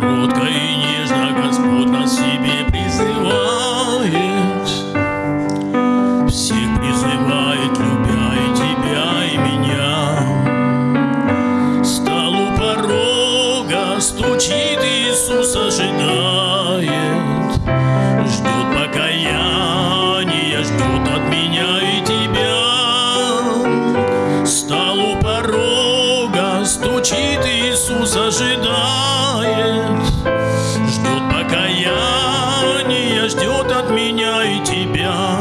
кротко и нежно Господь нас себе призывает. Всех призывает, любя и тебя, и меня. Стал у порога, стучит Иисус, ожидая. стоит, Иисус ожидает, ждет покаяния, ждет от меня и тебя.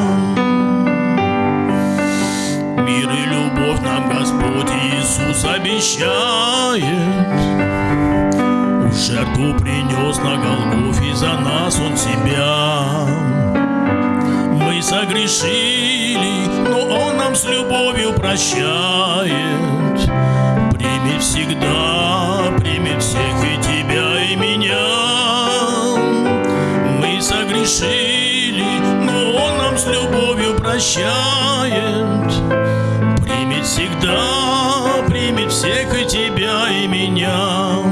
Мир и любовь нам Господь Иисус обещает, в жертву принес на Голгофе за нас Он себя. Мы согрешили, но Он нам с любовью прощает. Всегда, примет всех и тебя, и меня. Мы согрешили, но Он нам с любовью прощает. Примет всегда, примет всех и тебя, и меня.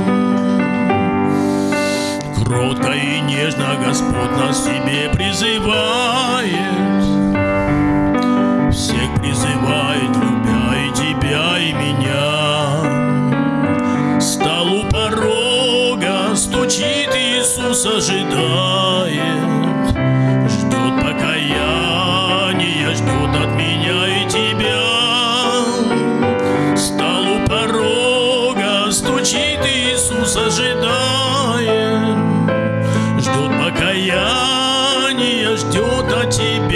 Кротко и нежно Господь нас к себе призывает. нас ожидает. Ждут покаяния, ждут от меня и тебя. Стал у порога, стучит Иисус, ожидает. Ждут покаяния, ждет от тебя.